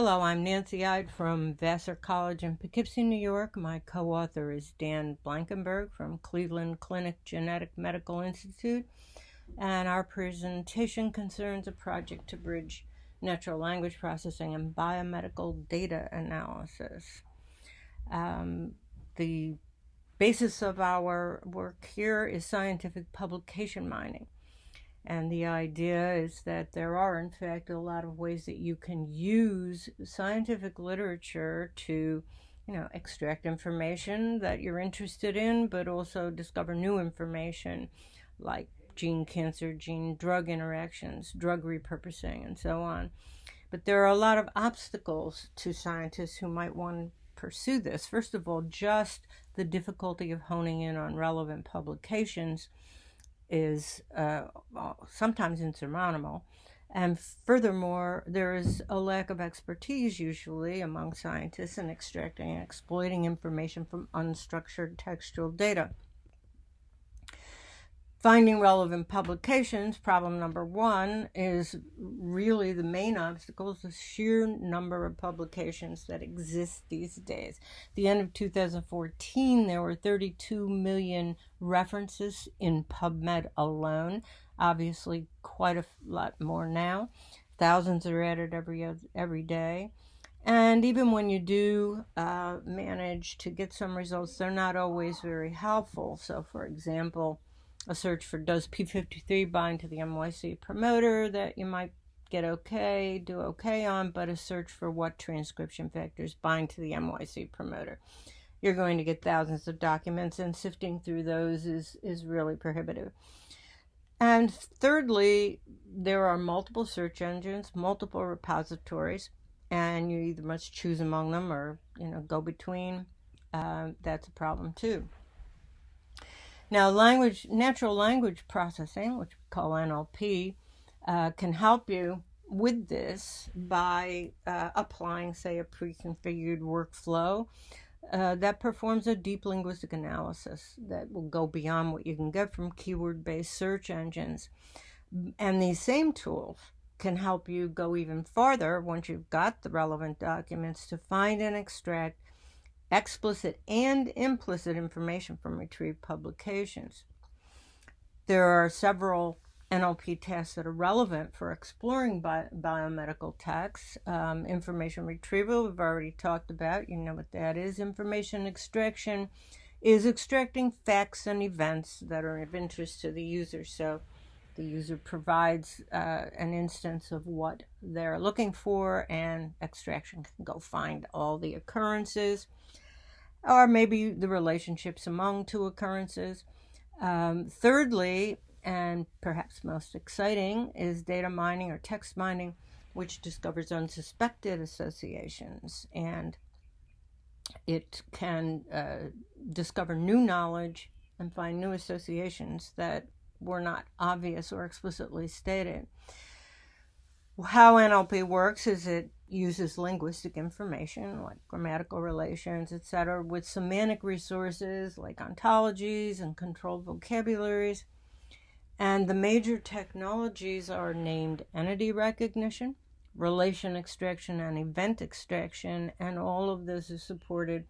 Hello, I'm Nancy Ide from Vassar College in Poughkeepsie, New York. My co author is Dan Blankenberg from Cleveland Clinic Genetic Medical Institute, and our presentation concerns a project to bridge natural language processing and biomedical data analysis. Um, the basis of our work here is scientific publication mining. And the idea is that there are, in fact, a lot of ways that you can use scientific literature to, you know, extract information that you're interested in, but also discover new information like gene cancer, gene drug interactions, drug repurposing, and so on. But there are a lot of obstacles to scientists who might want to pursue this. First of all, just the difficulty of honing in on relevant publications is uh, sometimes insurmountable. And furthermore, there is a lack of expertise usually among scientists in extracting and exploiting information from unstructured textual data. Finding relevant publications, problem number one, is really the main obstacle the sheer number of publications that exist these days. At the end of 2014, there were 32 million references in PubMed alone. Obviously, quite a lot more now. Thousands are added every every day. And even when you do uh, manage to get some results, they're not always very helpful. So, for example, a search for does P53 bind to the MYC promoter that you might get okay, do okay on, but a search for what transcription factors bind to the MYC promoter. You're going to get thousands of documents, and sifting through those is, is really prohibitive. And thirdly, there are multiple search engines, multiple repositories, and you either must choose among them or you know go between. Uh, that's a problem too. Now, language, natural language processing, which we call NLP, uh, can help you with this by uh, applying, say, a pre-configured workflow uh, that performs a deep linguistic analysis that will go beyond what you can get from keyword-based search engines. And these same tools can help you go even farther once you've got the relevant documents to find and extract explicit and implicit information from retrieved publications. There are several NLP tests that are relevant for exploring bi biomedical texts. Um, information retrieval, we've already talked about, you know what that is. Information extraction is extracting facts and events that are of interest to the user. So the user provides uh, an instance of what they're looking for, and extraction can go find all the occurrences, or maybe the relationships among two occurrences. Um, thirdly, and perhaps most exciting, is data mining or text mining, which discovers unsuspected associations and it can uh, discover new knowledge and find new associations that were not obvious or explicitly stated. How NLP works is it uses linguistic information like grammatical relations, etc., with semantic resources like ontologies and controlled vocabularies. And the major technologies are named entity recognition, relation extraction, and event extraction, and all of this is supported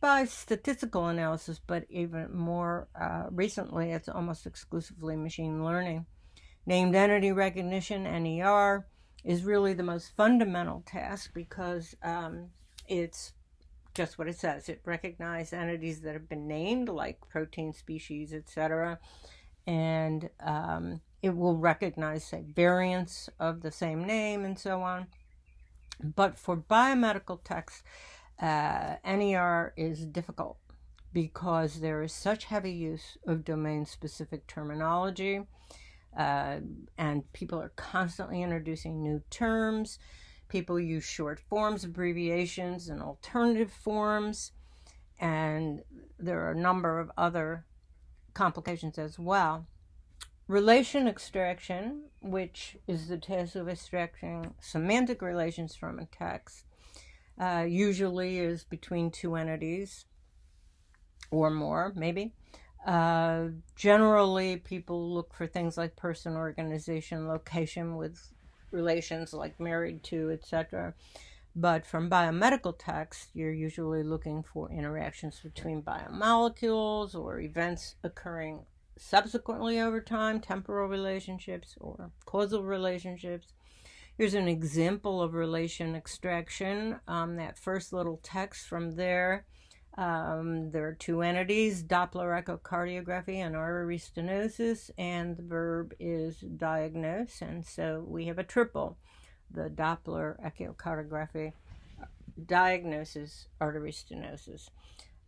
by statistical analysis, but even more uh, recently, it's almost exclusively machine learning. Named entity recognition, NER, is really the most fundamental task because um, it's just what it says. It recognizes entities that have been named, like protein species, etc., and um, it will recognize, say, variants of the same name and so on. But for biomedical text, uh, NER is difficult because there is such heavy use of domain specific terminology uh, and people are constantly introducing new terms. People use short forms, abbreviations, and alternative forms. And there are a number of other complications as well. Relation extraction, which is the task of extracting semantic relations from a text, uh, usually is between two entities or more, maybe. Uh, generally, people look for things like person, organization, location with relations like married to, etc. But from biomedical text, you're usually looking for interactions between biomolecules or events occurring subsequently over time, temporal relationships or causal relationships. Here's an example of relation extraction. Um, that first little text from there. Um, there are two entities, Doppler echocardiography and artery stenosis, and the verb is diagnose. And so we have a triple. The Doppler echocardiography diagnoses artery stenosis.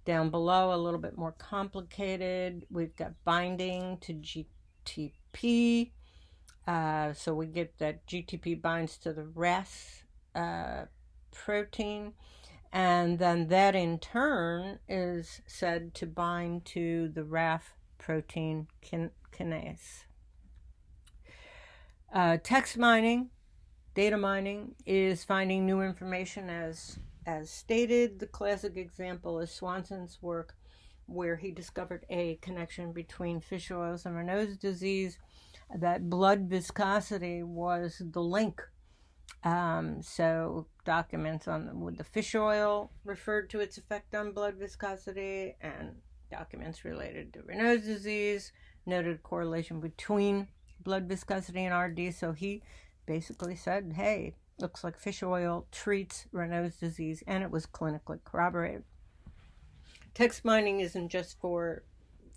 Down below, a little bit more complicated, we've got binding to GTP. Uh, so we get that GTP binds to the RAS uh, protein, and then that in turn is said to bind to the RAF protein kin- kinase. Uh, text mining, data mining, is finding new information as as stated, the classic example is Swanson's work, where he discovered a connection between fish oils and Raynaud's disease. That blood viscosity was the link. Um, so documents on with the fish oil referred to its effect on blood viscosity, and documents related to Raynaud's disease noted correlation between blood viscosity and RD. So he basically said, "Hey, looks like fish oil treats Raynaud's disease, and it was clinically corroborated. Text mining isn't just for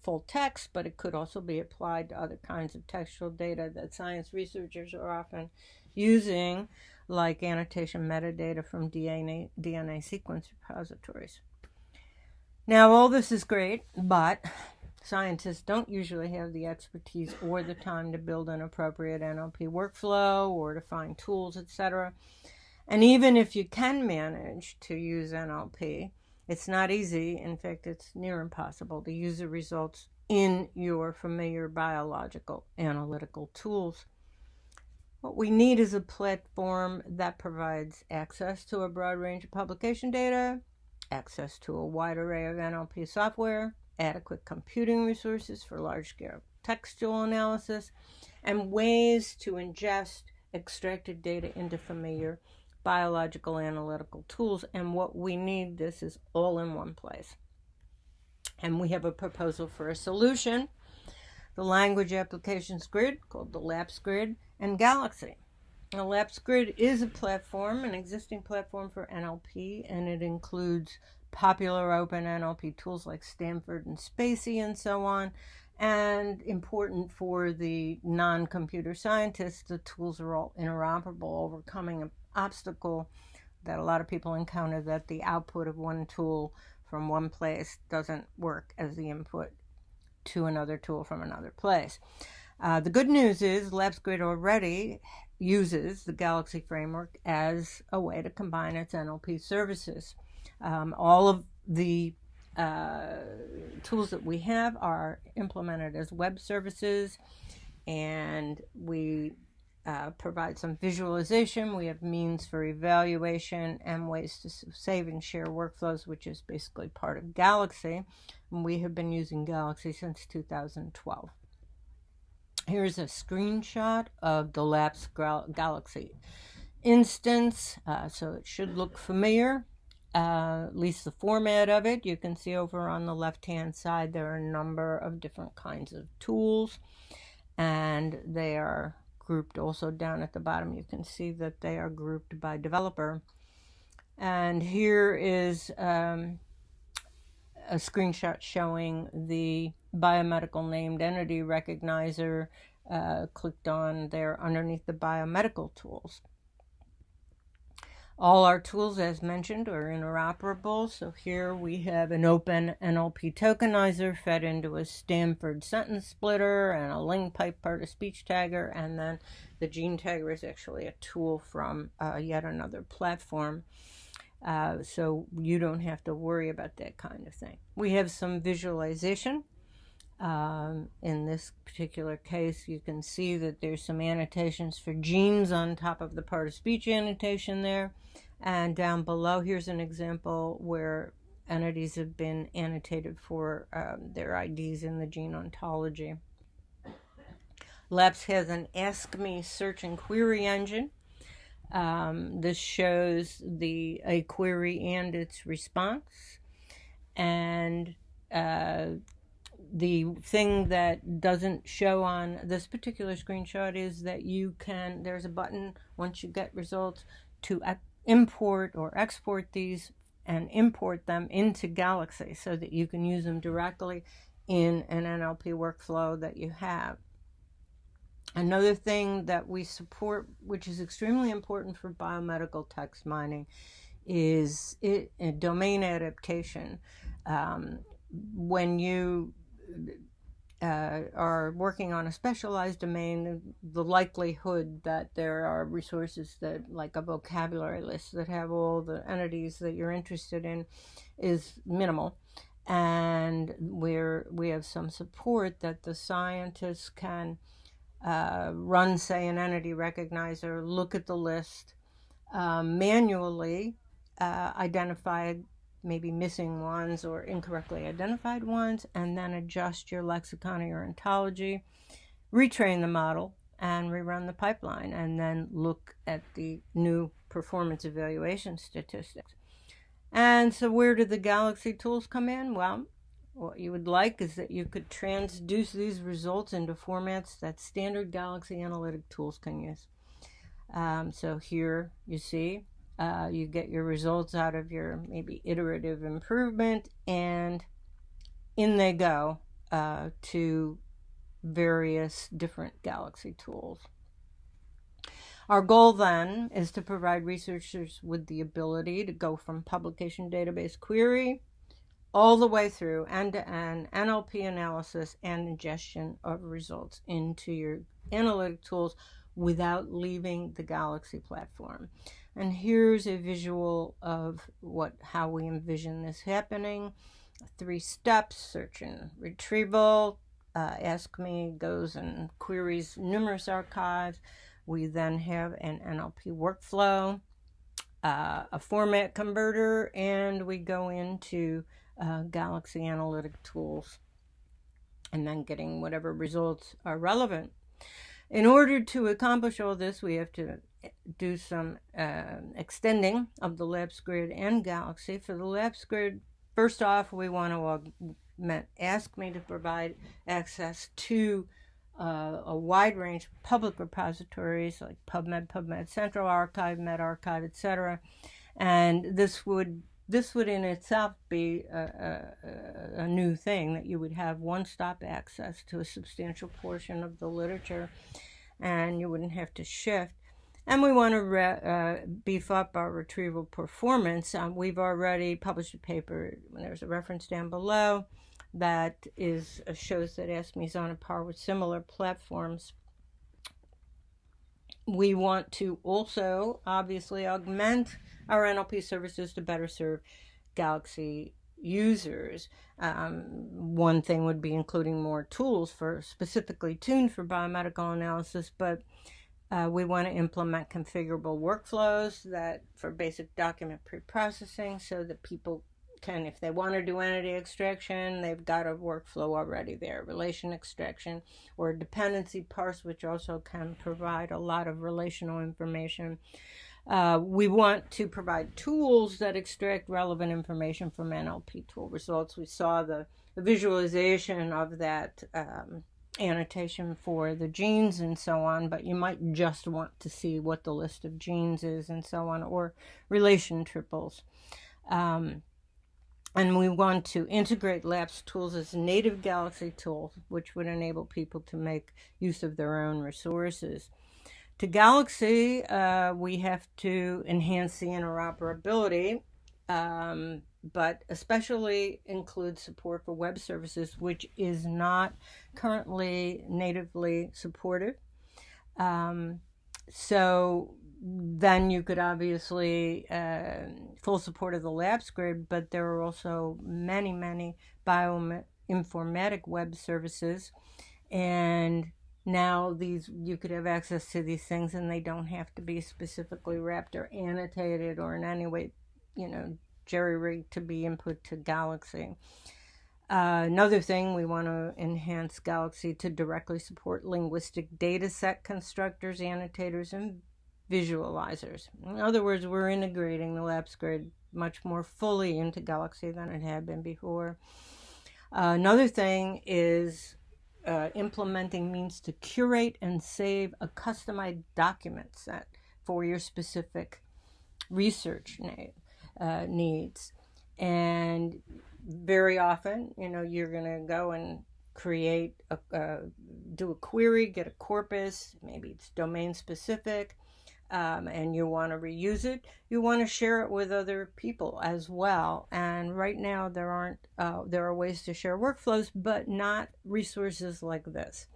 full text, but it could also be applied to other kinds of textual data that science researchers are often using, like annotation metadata from DNA, DNA sequence repositories. Now, all this is great, but Scientists don't usually have the expertise or the time to build an appropriate NLP workflow or to find tools, etc. And even if you can manage to use NLP, it's not easy. In fact, it's near impossible to use the results in your familiar biological analytical tools. What we need is a platform that provides access to a broad range of publication data, access to a wide array of NLP software, adequate computing resources for large scale textual analysis, and ways to ingest extracted data into familiar biological analytical tools. And what we need, this is all in one place. And we have a proposal for a solution the language applications grid called the LAPPS grid and Galaxy. The LAPPS grid is a platform, an existing platform for NLP, and it includes popular open NLP tools like Stanford and spaCy and so on. And important for the non computer scientists, the tools are all interoperable, overcoming obstacle that a lot of people encounter that the output of one tool from one place doesn't work as the input to another tool from another place. Uh, the good news is LAPPSGrid already uses the Galaxy framework as a way to combine its NLP services. Um, all of the uh, tools that we have are implemented as web services, and we uh, provide some visualization. We have means for evaluation and ways to save and share workflows, which is basically part of Galaxy. And we have been using Galaxy since 2012. Here's a screenshot of the LAPPS Galaxy instance, uh, so it should look familiar uh, at least the format of it. You can see over on the left hand side there are a number of different kinds of tools and they are grouped also down at the bottom. You can see that they are grouped by developer. And here is um, a screenshot showing the biomedical named entity recognizer uh, clicked on there underneath the biomedical tools. All our tools, as mentioned, are interoperable. So here we have an open NLP tokenizer fed into a Stanford sentence splitter and a LingPipe part of speech tagger. And then the gene tagger is actually a tool from uh, yet another platform. Uh, so you don't have to worry about that kind of thing. We have some visualization. Um, in this particular case, you can see that there's some annotations for genes on top of the part of speech annotation there. And down below, here's an example where entities have been annotated for um, their IDs in the gene ontology. LAPPS has an Ask Me search and query engine. Um, this shows the a query and its response. And uh, the thing that doesn't show on this particular screenshot is that you can, there's a button once you get results to import or export these and import them into Galaxy so that you can use them directly in an NLP workflow that you have. Another thing that we support, which is extremely important for biomedical text mining, is it, domain adaptation. Um, when you uh, are working on a specialized domain, the likelihood that there are resources that, like a vocabulary list, that have all the entities that you're interested in is minimal. And we're, we have some support that the scientists can uh, run, say, an entity recognizer, look at the list, um, manually uh, identify maybe missing ones or incorrectly identified ones, and then adjust your lexicon or your ontology, retrain the model, and rerun the pipeline, and then look at the new performance evaluation statistics. And so, where do the Galaxy tools come in? Well, what you would like is that you could transduce these results into formats that standard Galaxy analytic tools can use. Um, so here you see uh, you get your results out of your maybe iterative improvement and in they go uh, to various different Galaxy tools. Our goal then is to provide researchers with the ability to go from publication database query all the way through end-to-end NLP analysis and ingestion of results into your analytic tools without leaving the Galaxy platform. And here's a visual of what how we envision this happening. Three steps, search and retrieval. Uh, Ask Me goes and queries numerous archives. We then have an NLP workflow, uh, a format converter, and we go into uh, Galaxy Analytic tools and then getting whatever results are relevant. In order to accomplish all this, we have to do some uh, extending of the LAPPS grid and Galaxy. For the LAPPS grid, first off, we want to augment, ask me to provide access to uh, a wide range of public repositories like PubMed, PubMed Central Archive, medRxiv, etc. And this would this would in itself be a, a, a, new thing that you would have one-stop access to a substantial portion of the literature and you wouldn't have to shift. And we want to uh, beef up our retrieval performance. Um, we've already published a paper, there's a reference down below, that is uh, shows that AskMe is on a par with similar platforms. We want to also obviously augment our NLP services to better serve Galaxy users. Um, one thing would be including more tools for specifically tuned for biomedical analysis, but uh, we want to implement configurable workflows that for basic document pre-processing so that people can, if they want to do entity extraction, they've got a workflow already there. Relation extraction or dependency parse, which also can provide a lot of relational information. Uh, we want to provide tools that extract relevant information from NLP tool results. We saw the, the visualization of that um, annotation for the genes and so on, but you might just want to see what the list of genes is and so on, or relation triples. Um, and we want to integrate LAPPS tools as native Galaxy tools, which would enable people to make use of their own resources. To Galaxy, uh, we have to enhance the interoperability, um, but especially include support for web services, which is not currently natively supported. Um, so then you could obviously uh, full support of the LAPPS grid, but there are also many, many bioinformatic web services, and now these you could have access to these things and they don't have to be specifically wrapped or annotated or in any way you know jerry rigged to be input to galaxy. Uh, another thing, we want to enhance Galaxy to directly support linguistic data set constructors, annotators, and visualizers. In other words, we're integrating the LAPPS grid much more fully into Galaxy than it had been before. Uh, another thing is uh, implementing means to curate and save a customized document set for your specific research uh, needs. And very often, you know, you're going to go and create, a, uh, do a query, get a corpus, maybe it's domain specific, um, and you want to reuse it, you want to share it with other people as well. And right now, there aren't uh, there are ways to share workflows, but not resources like this.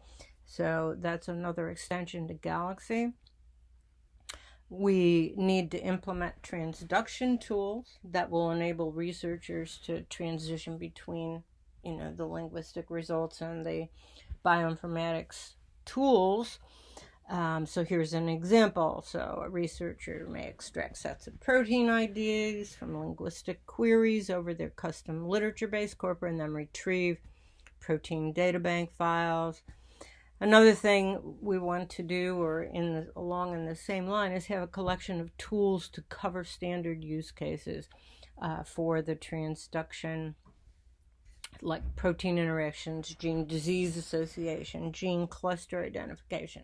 So that's another extension to Galaxy. We need to implement transduction tools that will enable researchers to transition between, you know, the linguistic results and the bioinformatics tools um, so here's an example. So a researcher may extract sets of protein IDs from linguistic queries over their custom literature-based corpora and then retrieve protein databank files. Another thing we want to do, or in the, along in the same line, is have a collection of tools to cover standard use cases uh, for the transduction like protein interactions, gene disease association, gene cluster identification.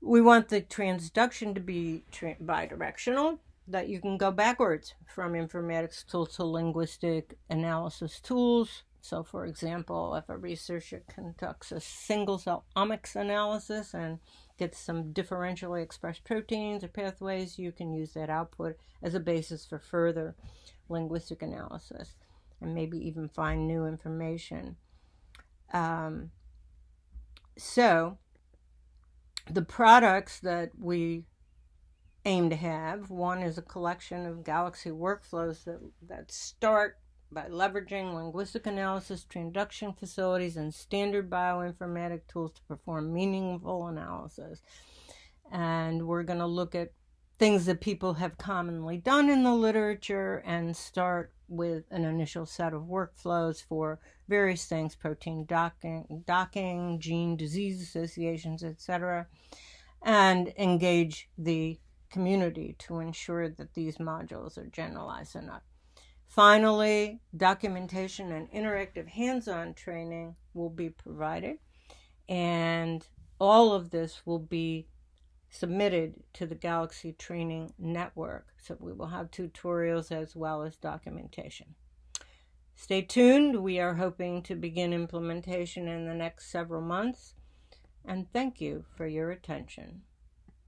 We want the transduction to be bidirectional, that you can go backwards from informatics tools to linguistic analysis tools. So, for example, if a researcher conducts a single cell omics analysis and gets some differentially expressed proteins or pathways, you can use that output as a basis for further linguistic analysis and maybe even find new information. Um, so, the products that we aim to have one is a collection of Galaxy workflows that, that start by leveraging linguistic analysis, transduction facilities, and standard bioinformatic tools to perform meaningful analysis. And we're going to look at things that people have commonly done in the literature and start with an initial set of workflows for various things protein docking, docking gene disease associations, etc., and engage the community to ensure that these modules are generalized enough. Finally, documentation and interactive hands on training will be provided, and all of this will be submitted to the Galaxy Training Network. So we will have tutorials as well as documentation. Stay tuned. We are hoping to begin implementation in the next several months. And thank you for your attention.